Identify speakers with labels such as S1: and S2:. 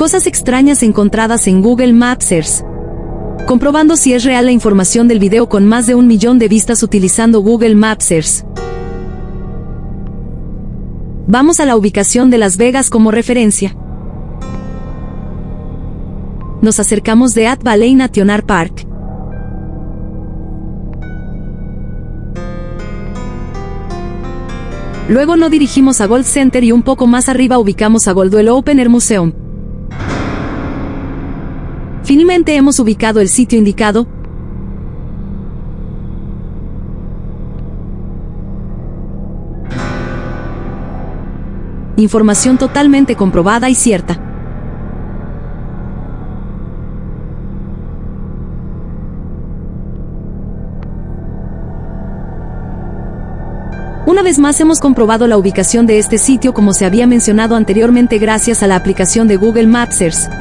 S1: Cosas extrañas encontradas en Google Maps Earth. Comprobando si es real la información del video con más de un millón de vistas utilizando Google Maps Earth. Vamos a la ubicación de Las Vegas como referencia. Nos acercamos de At Valley National Park. Luego no dirigimos a Gold Center y un poco más arriba ubicamos a Goldwell Open Air Museum. Finalmente hemos ubicado el sitio indicado. Información totalmente comprobada y cierta. Una vez más hemos comprobado la ubicación de este sitio como se había mencionado anteriormente gracias a la aplicación de Google Maps Earth.